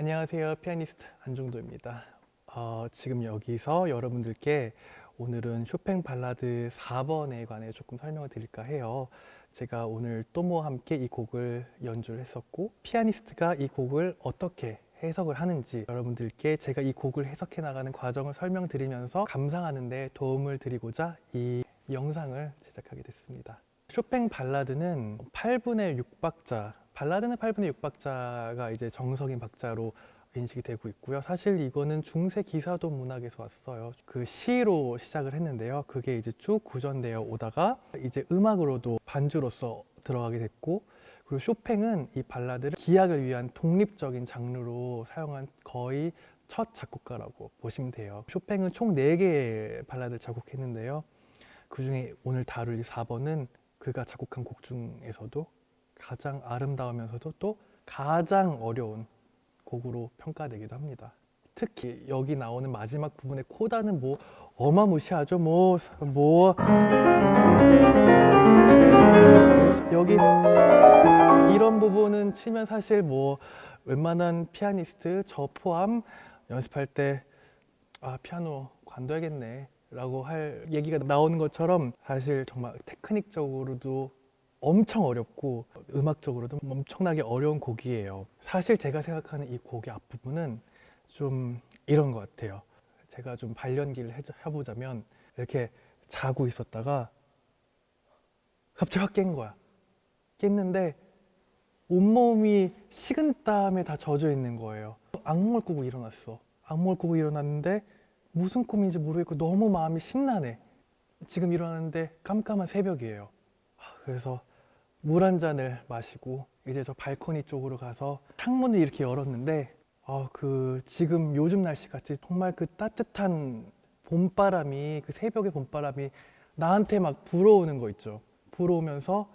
안녕하세요. 피아니스트 안종도입니다. 어, 지금 여기서 여러분들께 오늘은 쇼팽 발라드 4번에 관해 조금 설명을 드릴까 해요. 제가 오늘 또모와 함께 이 곡을 연주를 했었고 피아니스트가 이 곡을 어떻게 해석을 하는지 여러분들께 제가 이 곡을 해석해 나가는 과정을 설명드리면서 감상하는 데 도움을 드리고자 이 영상을 제작하게 됐습니다. 쇼팽 발라드는 8분의 6박자 발라드는 8분의 6박자가 이제 정석인 박자로 인식이 되고 있고요. 사실 이거는 중세 기사도 문학에서 왔어요. 그 시로 시작을 했는데요. 그게 이제 쭉 구전되어 오다가 이제 음악으로도 반주로서 들어가게 됐고 그리고 쇼팽은 이 발라드를 기악을 위한 독립적인 장르로 사용한 거의 첫 작곡가라고 보시면 돼요. 쇼팽은 총 4개의 발라드를 작곡했는데요. 그 중에 오늘 다룰 4번은 그가 작곡한 곡 중에서도 가장 아름다우면서도 또 가장 어려운 곡으로 평가되기도 합니다. 특히 여기 나오는 마지막 부분의 코다는 뭐 어마무시하죠. 뭐, 뭐 여기 이런 부분은 치면 사실 뭐 웬만한 피아니스트 저 포함 연습할 때 아 피아노 관둬야겠네 라고 할 얘기가 나오는 것처럼 사실 정말 테크닉적으로도 엄청 어렵고 음악적으로도 엄청나게 어려운 곡이에요. 사실 제가 생각하는 이 곡의 앞부분은 좀 이런 것 같아요. 제가 좀 발연기를 해보자면 이렇게 자고 있었다가 갑자기 확 깬 거야. 깼는데 온몸이 식은 땀에 다 젖어 있는 거예요. 악몽을 꾸고 일어났어. 악몽을 꾸고 일어났는데 무슨 꿈인지 모르겠고 너무 마음이 신나네. 지금 일어났는데 깜깜한 새벽이에요. 그래서 물 한 잔을 마시고 이제 저 발코니 쪽으로 가서 창문을 이렇게 열었는데 어, 그 지금 요즘 날씨 같이 정말 그 따뜻한 봄바람이 그 새벽의 봄바람이 나한테 막 불어오는 거 있죠. 불어오면서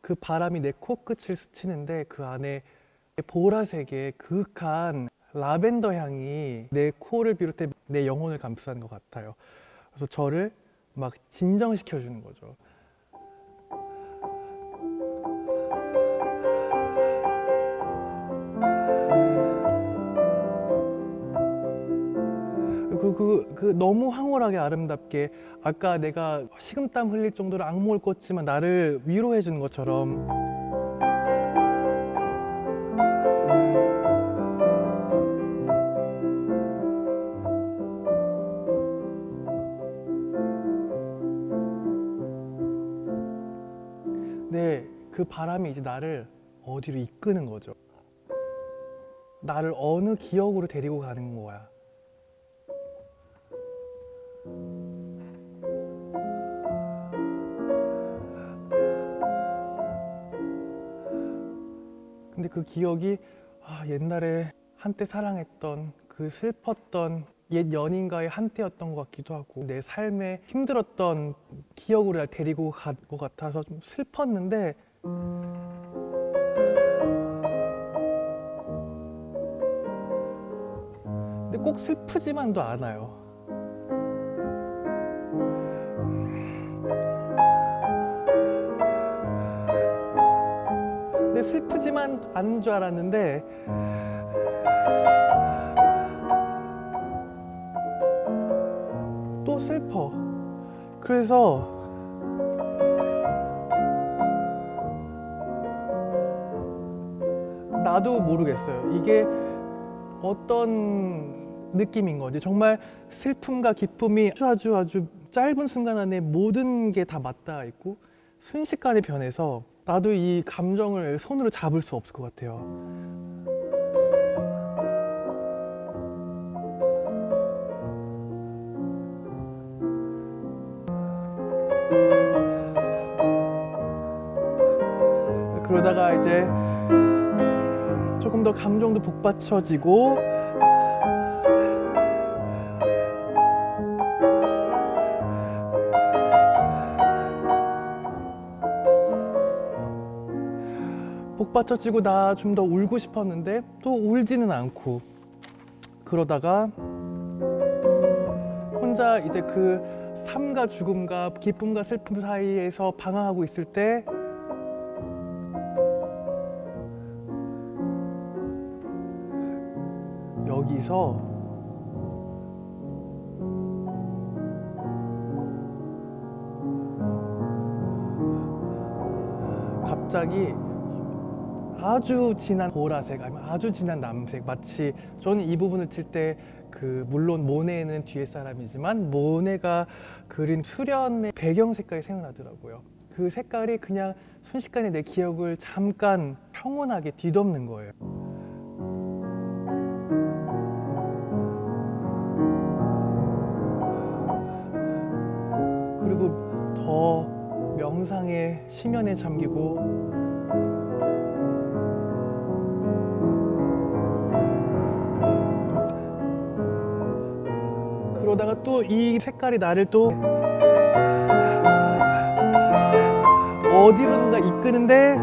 그 바람이 내 코끝을 스치는데 그 안에 보라색의 그윽한 라벤더 향이 내 코를 비롯해 내 영혼을 감싸는 것 같아요. 그래서 저를 막 진정시켜 주는 거죠 그, 너무 황홀하게 아름답게 아까 내가 식은땀 흘릴 정도로 악몽을 꿨지만 나를 위로해 주는 것처럼. 네, 그 바람이 이제 나를 어디로 이끄는 거죠. 나를 어느 기억으로 데리고 가는 거야 근데 그 기억이 아, 옛날에 한때 사랑했던 그 슬펐던 옛 연인과의 한때였던 것 같기도 하고 내 삶에 힘들었던 기억으로 데리고 간 것 같아서 좀 슬펐는데 근데 꼭 슬프지만도 않아요 슬프지만 않은 줄 알았는데 또 슬퍼. 그래서 나도 모르겠어요. 이게 어떤 느낌인 건지? 정말 슬픔과 기쁨이 아주 아주 아주 짧은 순간 안에 모든 게 다 맞닿아 있고 순식간에 변해서 나도 이 감정을 손으로 잡을 수 없을 것 같아요. 그러다가 이제 조금 더 감정도 북받쳐지고 복받쳐지고 나 좀 더 울고 싶었는데 또 울지는 않고 그러다가 혼자 이제 그 삶과 죽음과 기쁨과 슬픔 사이에서 방황하고 있을 때 여기서 갑자기 아주 진한 보라색 아니면 아주 진한 남색. 마치 저는 이 부분을 칠 때 그 물론 모네는 뒤에 사람이지만 모네가 그린 수련의 배경 색깔이 생각나더라고요. 그 색깔이 그냥 순식간에 내 기억을 잠깐 평온하게 뒤덮는 거예요. 그리고 더 명상의 심연에 잠기고 그러다가 또 이 색깔이 나를 또 어디론가 이끄는데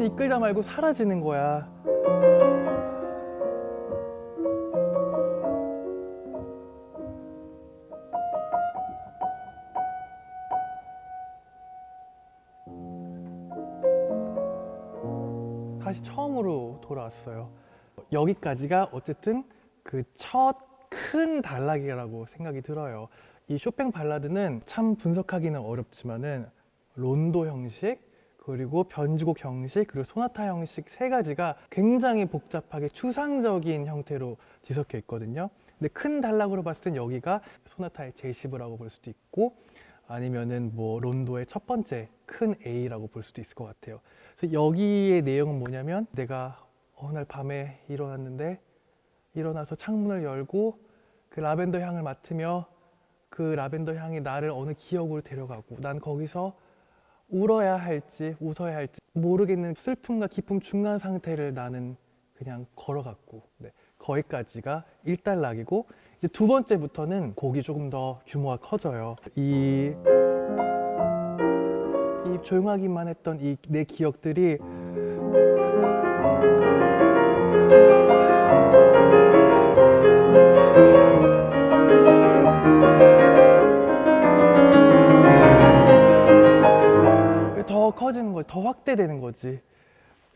이끌다 말고 사라지는 거야. 돌아왔어요. 여기까지가 어쨌든 그 첫 큰 단락이라고 생각이 들어요. 이 쇼팽 발라드는 참 분석하기는 어렵지만은 론도 형식 그리고 변주곡 형식 그리고 소나타 형식 세 가지가 굉장히 복잡하게 추상적인 형태로 뒤섞여 있거든요. 근데 큰 단락으로 봤을 땐 여기가 소나타의 제시브라고 볼 수도 있고 아니면은 뭐 론도의 첫 번째 큰 A라고 볼 수도 있을 것 같아요. 그래서 여기의 내용은 뭐냐면 내가 어느 날 밤에 일어났는데 일어나서 창문을 열고 그 라벤더 향을 맡으며 그 라벤더 향이 나를 어느 기억으로 데려가고 난 거기서 울어야 할지 웃어야 할지 모르겠는 슬픔과 기쁨 중간 상태를 나는 그냥 걸어갔고 네, 거기까지가 1단락이고 이제 두 번째부터는 곡이 조금 더 규모가 커져요. 이, 이 조용하기만 했던 이 내 기억들이 더 커지는 거지, 더 확대되는 거지.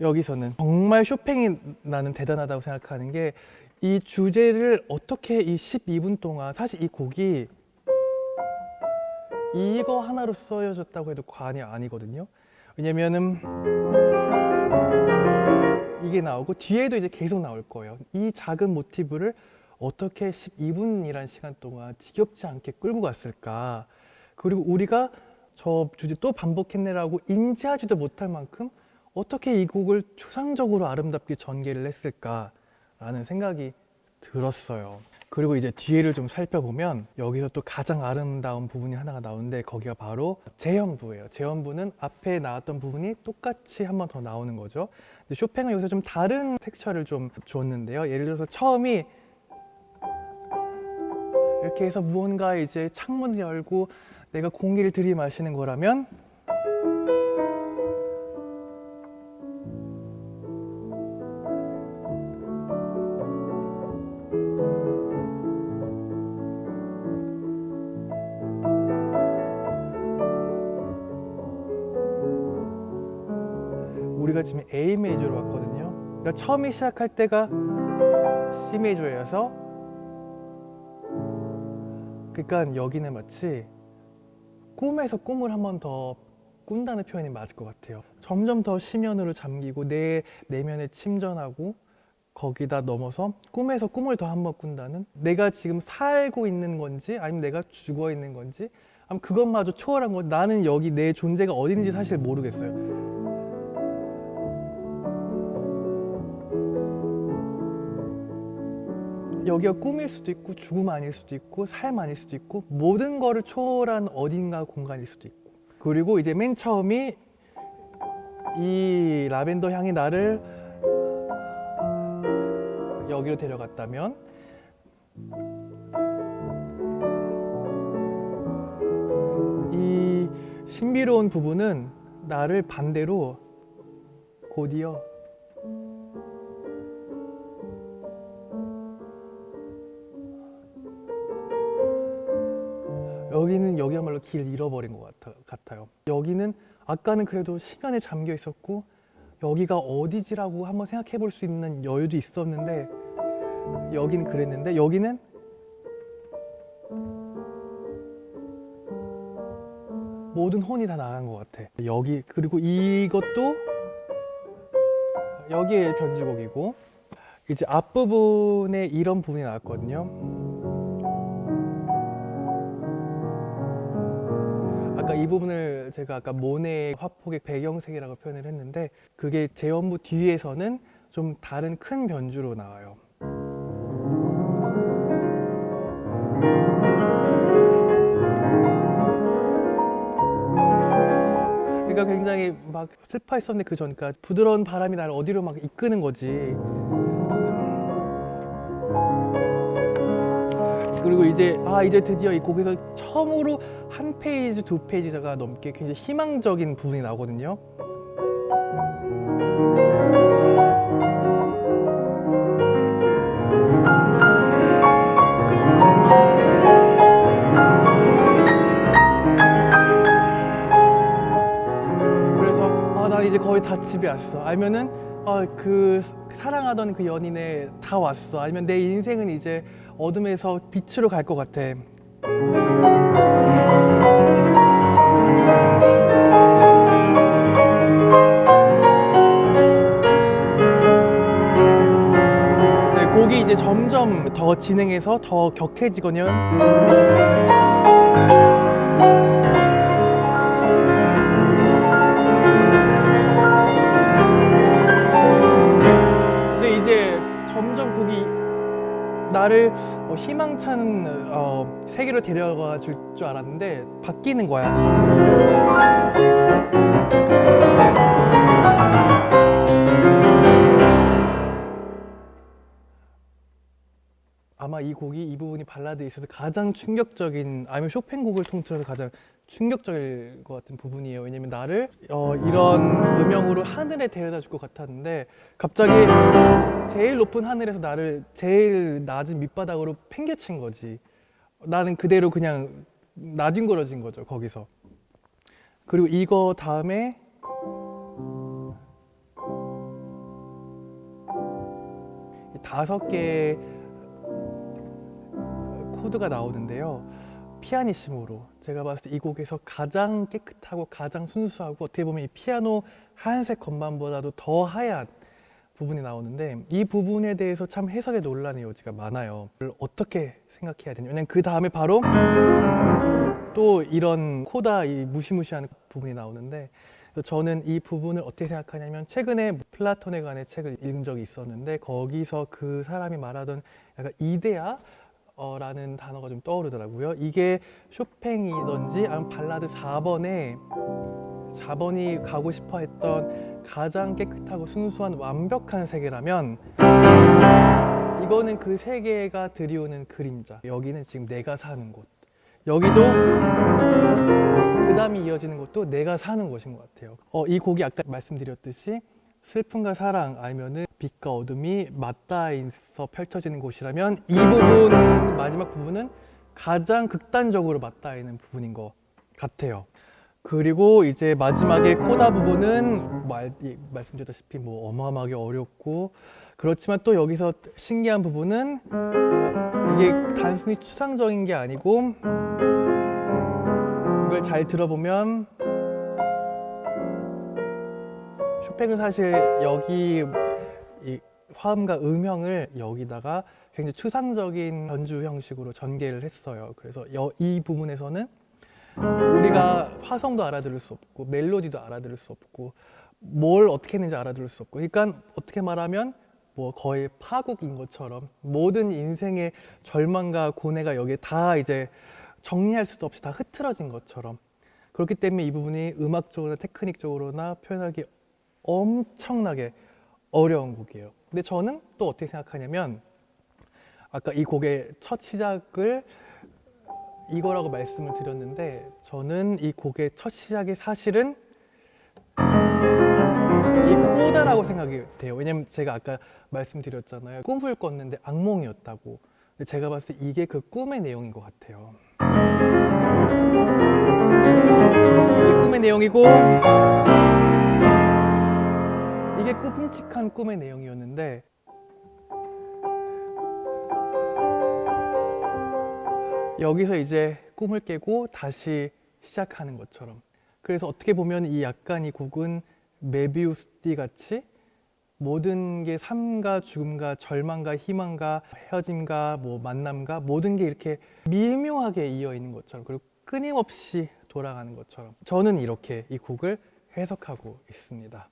여기서는 정말 쇼팽이 나는 대단하다고 생각하는 게 이 주제를 어떻게 이 12분 동안 사실 이 곡이 이거 하나로 써여졌다고 해도 과언이 아니거든요. 왜냐면은 이게 나오고 뒤에도 이제 계속 나올 거예요. 이 작은 모티브를 어떻게 12분이란 시간 동안 지겹지 않게 끌고 갔을까? 그리고 우리가 저 주제 또 반복했네라고 인지하지도 못할 만큼 어떻게 이 곡을 추상적으로 아름답게 전개를 했을까라는 생각이 들었어요. 그리고 이제 뒤에를 좀 살펴보면 여기서 또 가장 아름다운 부분이 하나가 나오는데 거기가 바로 재현부예요. 재현부는 앞에 나왔던 부분이 똑같이 한 번 더 나오는 거죠. 쇼팽은 여기서 좀 다른 텍스처를 좀 줬는데요. 예를 들어서 처음이 이렇게 해서 무언가 이제 창문을 열고 내가 공기를 들이마시는 거라면 A 메이저로 왔거든요. 그러니까 처음에 시작할 때가 C 메이저여서 그러니까 여기는 마치 꿈에서 꿈을 한 번 더 꾼다는 표현이 맞을 것 같아요. 점점 더 심연으로 잠기고 내 내면에 침전하고 거기다 넘어서 꿈에서 꿈을 더 한 번 꾼다는 내가 지금 살고 있는 건지 아니면 내가 죽어 있는 건지 그것마저 초월한 건 나는 여기 내 존재가 있는지 사실 모르겠어요. 여기가 꿈일 수도 있고 죽음 아닐 수도 있고 삶 아닐 수도 있고 모든 거를 초월한 어딘가 공간일 수도 있고. 그리고 이제 맨 처음이 이 라벤더 향이 나를 여기로 데려갔다면 이 신비로운 부분은 나를 반대로 곧이어 여기야말로 길 잃어버린 것 같아, 같아 요. 여기는 아까는 그래도 심연에 잠겨 있었고 여기가 어디지라고 한번 생각해 볼 수 있는 여유도 있었는데 여기는 그랬는데 여기는 모든 혼이 다 나간 것 같아. 여기 그리고 이것도 여기에 변주곡이고 이제 앞부분에 이런 부분이 나왔거든요. 이 부분을 제가 아까 모네 화폭의 배경색이라고 표현을 했는데 그게 재연부 뒤에서는 좀 다른 큰 변주로 나와요. 그러니까 굉장히 막 슬퍼했었는데 그 전까 부드러운 바람이 나를 어디로 막 이끄는 거지. 그리고 이제 아 이제 드디어 이 곡에서 처음으로 한 페이지 두 페이지가 넘게 굉장히 희망적인 부분이 나오거든요. 그래서 아 나 이제 거의 다 집에 왔어. 아니면은 아, 그 사랑하던 그 연인에 다 왔어. 아니면 내 인생은 이제 어둠에서 빛으로 갈 것 같아. 이제 곡이 이제 점점 더 진행해서 더 격해지거든요. 나를 어, 희망찬 어, 세계로 데려가 줄 줄 알았는데 바뀌는 거야. 아마 이 곡이 이 부분이 발라드에 있어서 가장 충격적인 아니면 쇼팽 곡을 통틀어서 가장 충격적일 것 같은 부분이에요. 왜냐면 나를 어, 이런 음영으로 하늘에 데려다 줄 것 같았는데 갑자기 제일 높은 하늘에서 나를 제일 낮은 밑바닥으로 팽개친 거지. 나는 그대로 그냥 나뒹굴어진 거죠 거기서. 그리고 이거 다음에 이 다섯 개의 코드가 나오는데요. 피아니시모로 제가 봤을 때 이 곡에서 가장 깨끗하고 가장 순수하고 어떻게 보면 이 피아노 하얀색 건반보다도 더 하얀 부분이 나오는데 이 부분에 대해서 참 해석에 논란의 여지가 많아요. 어떻게 생각해야 되냐? 왜냐면 그 다음에 바로 또 이런 코다 이 무시무시한 부분이 나오는데 저는 이 부분을 어떻게 생각하냐면 최근에 플라톤에 관한 책을 읽은 적이 있었는데 거기서 그 사람이 말하던 약간 이데아 어라는 단어가 좀 떠오르더라고요. 이게 쇼팽이든지 아니면 발라드 4번에 4번이 가고 싶어 했던 가장 깨끗하고 순수한 완벽한 세계라면 이거는 그 세계가 들이오는 그림자. 여기는 지금 내가 사는 곳. 여기도 그 다음이 이어지는 곳도 내가 사는 곳인 것 같아요. 어, 이 곡이 아까 말씀드렸듯이 슬픔과 사랑 아니면은 빛과 어둠이 맞닿아서 펼쳐지는 곳이라면 이 부분 마지막 부분은 가장 극단적으로 맞닿아 있는 부분인 것 같아요. 그리고 이제 마지막에 코다 부분은 말, 이- 말씀드렸다시피 뭐 어마어마하게 어렵고 그렇지만 또 여기서 신기한 부분은 이게 단순히 추상적인 게 아니고 이걸 잘 들어보면 쇼팽은 사실 여기 이 화음과 음형을 여기다가 굉장히 추상적인 변주 형식으로 전개를 했어요. 그래서 여- 이 부분에서는 우리가 화성도 알아들을 수 없고 멜로디도 알아들을 수 없고 뭘 어떻게 했는지 알아들을 수 없고 그러니까 어떻게 말하면 뭐 거의 파국인 것처럼 모든 인생의 절망과 고뇌가 여기에 다 이제 정리할 수도 없이 다 흐트러진 것처럼 그렇기 때문에 이 부분이 음악적으로나 테크닉적으로나 표현하기 엄청나게 어려운 곡이에요. 근데 저는 또 어떻게 생각하냐면 아까 이 곡의 첫 시작을 이거라고 말씀을 드렸는데 저는 이 곡의 첫 시작이 사실은 이 코다라고 생각이 돼요. 왜냐면 제가 아까 말씀드렸잖아요. 꿈을 꿨는데 악몽이었다고. 근데 제가 봤을 때 이게 그 꿈의 내용인 것 같아요. 꿈의 내용이고 이게 끔찍한 꿈의 내용이었는데 여기서 이제 꿈을 깨고 다시 시작하는 것처럼 그래서 어떻게 보면 이 약간 이 곡은 메비우스띠 같이 모든 게 삶과 죽음과 절망과 희망과 헤어짐과 뭐 만남과 모든 게 이렇게 미묘하게 이어 있는 것처럼 그리고 끊임없이 돌아가는 것처럼 저는 이렇게 이 곡을 해석하고 있습니다.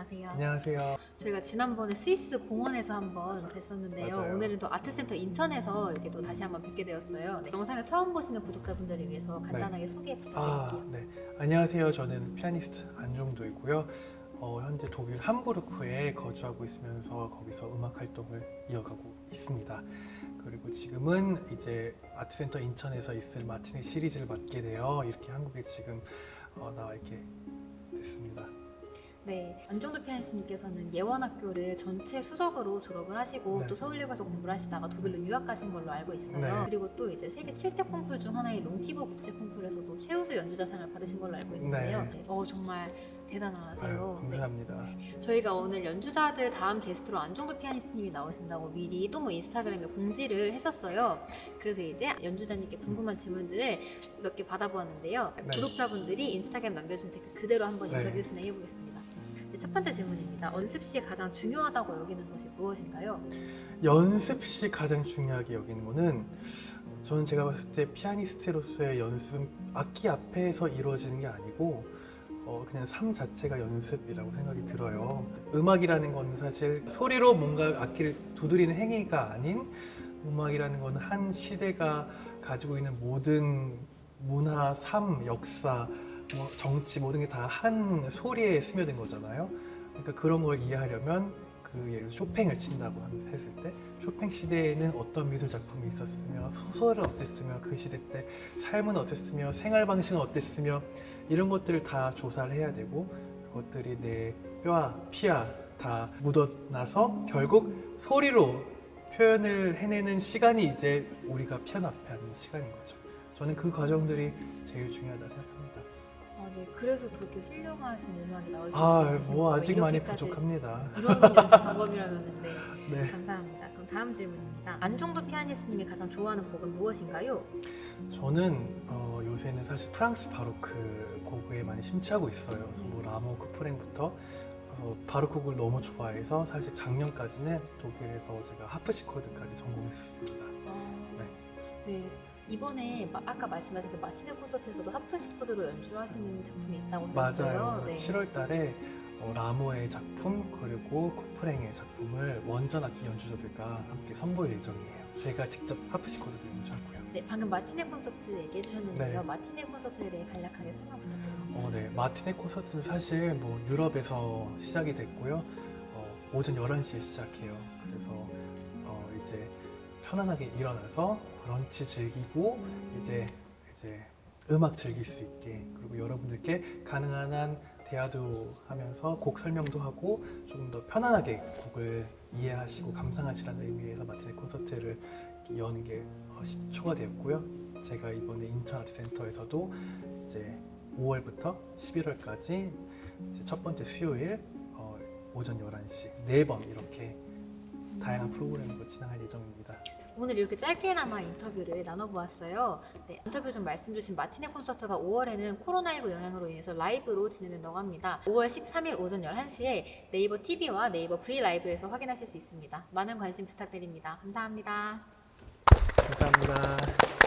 안녕하세요. 안녕하세요. 저희가 지난번에 스위스 공원에서 한번 뵀었는데요. 맞아요. 오늘은 또 아트센터 인천에서 이렇게 또 다시 한번 뵙게 되었어요. 네, 영상을 처음 보시는 구독자분들을 위해서 간단하게 소개 아, 부탁드릴게요. 네. 안녕하세요. 저는 피아니스트 안종도이고요. 어, 현재 독일 함부르크에 거주하고 있으면서 거기서 음악 활동을 이어가고 있습니다. 그리고 지금은 이제 아트센터 인천에서 있을 마티네 시리즈를 맡게 되어 이렇게 한국에 지금 어, 나와 됐습니다. 네, 안정도 피아니스트님께서는 예원학교를 전체 수석으로 졸업을 하시고 네. 또 서울예고에서 공부를 하시다가 독일로 유학 가신 걸로 알고 있어요. 네. 그리고 또 이제 세계 7대 콩쿨 중 하나인 롱티보 국제 콩쿨에서도 최우수 연주자상을 받으신 걸로 알고 있는데요. 네. 네, 어 정말 대단하세요. 아유, 네. 감사합니다. 저희가 오늘 연주자들 다음 게스트로 안종도 피아니스트님이 나오신다고 미리 또 뭐 인스타그램에 공지를 했었어요. 그래서 이제 연주자님께 궁금한 질문들을 몇 개 받아보았는데요. 네. 구독자분들이 인스타그램 남겨준 댓글 그대로 한번 네. 인터뷰 진행해보겠습니다. 네, 첫 번째 질문입니다. 연습 시 가장 중요하다고 여기는 것이 무엇인가요? 연습 시 가장 중요하게 여기는 거는 저는 제가 봤을 때 피아니스트로서의 연습은 악기 앞에서 이루어지는 게 아니고 어, 그냥 삶 자체가 연습이라고 생각이 들어요. 음악이라는 건 사실 소리로 뭔가 악기를 두드리는 행위가 아닌 음악이라는 건 한 시대가 가지고 있는 모든 문화, 삶, 역사, 뭐 정치 모든 게 다 한 소리에 스며든 거잖아요. 그러니까 그런 걸 이해하려면 그 예를 들어 쇼팽을 친다고 함- 했을 때 쇼팽 시대에는 어떤 미술 작품이 있었으며 소설은 어땠으며 그 시대 때 삶은 어땠으며 생활 방식은 어땠으며 이런 것들을 다 조사를 해야 되고 그것들이 내 뼈와 피와 다 묻어나서 결국 소리로 표현을 해내는 시간이 이제 우리가 피아노 앞에 하는 시간인 거죠. 저는 그 과정들이 제일 중요하다 생각합니다. 아, 네. 그래서 그렇게 훌륭하신 음악이 나올 수 아, 있으신 뭐. 아직 많이 부족합니다. 이런 연습 방법이라면 네. 네. 감사합니다. 그럼 다음 질문입니다. 안종도 피아니스트님이 가장 좋아하는 곡은 무엇인가요? 저는 어, 요새는 사실 프랑스 바로크 곡에 많이 심취하고 있어요. 그래서 뭐 라모, 쿠프랭부터 그래서 바로크 곡을 너무 좋아해서 사실 작년까지는 독일에서 제가 하프시코드까지 전공했었습니다. 아, 네. 이번에 마- 아까 말씀하신 그 마티네 콘서트에서도 하프시코드로 연주하시는 작품이 있다고 들었어요. 맞아요. 네. 7월 달에 어, 라모의 작품 그리고 쿠프랭의 작품을 원전 악기 연주자들과 함께 선보일 예정이에요. 제가 직접 하프시코드도 연주하고요. 네, 방금 마티네 콘서트 얘기해 주셨는데요. 네. 마티네 콘서트에 대해 간략하게 설명 부탁드립니다. 어, 네. 마티네 콘서트는 사실 뭐 유럽에서 시작이 됐고요. 어, 오전 11시에 시작해요. 그래서 어, 이제 편안하게 일어나서 브런치 즐기고 이제 이제 음악 즐길 수 있게 그리고 여러분들께 가능한 한 대화도 하면서 곡 설명도 하고 조금 더 편안하게 곡을 이해하시고 감상하시라는 의미에서 마티네 콘서트를 여는 게 어, 시초가 되었고요. 제가 이번에 인천 아트센터에서도 이제 5월부터 11월까지 이제 첫 번째 수요일 어, 오전 11시 네 번 이렇게 다양한 프로그램으로 진행할 예정입니다. 오늘 이렇게 짧게나마 인터뷰를 나눠보았어요. 네, 인터뷰 중 말씀 주신 마티네 콘서트가 5월에는 코로나19 영향으로 인해서 라이브로 진행된다고 합니다. 5월 13일 오전 11시에 네이버 TV와 네이버 V 라이브에서 확인하실 수 있습니다. 많은 관심 부탁드립니다. 감사합니다. 감사합니다.